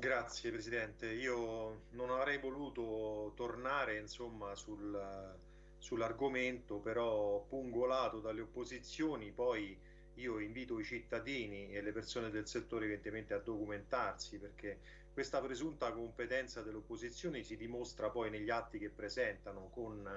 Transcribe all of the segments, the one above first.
Grazie Presidente, io non avrei voluto tornare insomma, sul, sull'argomento, però pungolato dalle opposizioni, poi io invito i cittadini e le persone del settore evidentemente a documentarsi perché questa presunta competenza delle opposizioni si dimostra poi negli atti che presentano con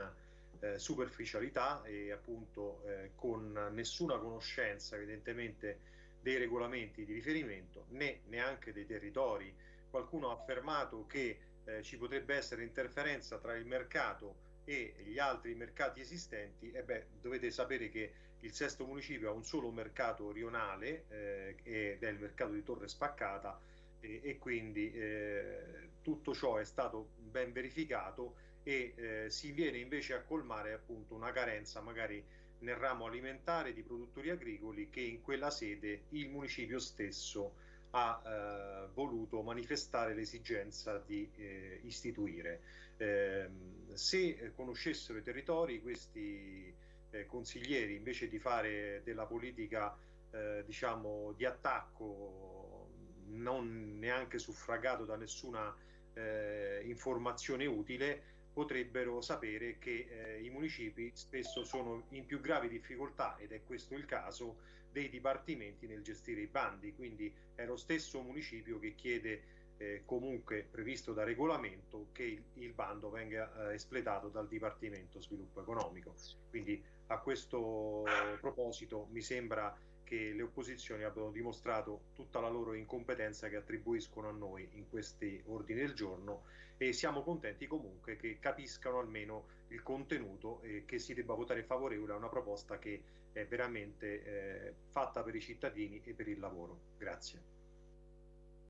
eh, superficialità e appunto eh, con nessuna conoscenza evidentemente dei regolamenti di riferimento né neanche dei territori. Qualcuno ha affermato che eh, ci potrebbe essere interferenza tra il mercato e gli altri mercati esistenti, e beh, dovete sapere che il sesto municipio ha un solo mercato rionale eh, ed è il mercato di Torre Spaccata e, e quindi eh, tutto ciò è stato ben verificato e eh, si viene invece a colmare appunto una carenza magari nel ramo alimentare di produttori agricoli che in quella sede il municipio stesso ha eh, voluto manifestare l'esigenza di eh, istituire. Eh, se conoscessero i territori, questi eh, consiglieri, invece di fare della politica eh, diciamo, di attacco, non neanche suffragato da nessuna eh, informazione utile, potrebbero sapere che eh, i municipi spesso sono in più gravi difficoltà, ed è questo il caso, dei dipartimenti nel gestire i bandi, quindi è lo stesso municipio che chiede eh, comunque previsto da regolamento che il, il bando venga eh, espletato dal Dipartimento Sviluppo Economico. Quindi a questo proposito mi sembra che le opposizioni abbiano dimostrato tutta la loro incompetenza che attribuiscono a noi in questi ordini del giorno e siamo contenti comunque che capiscano almeno il contenuto e che si debba votare favorevole a una proposta che è veramente eh, fatta per i cittadini e per il lavoro. Grazie.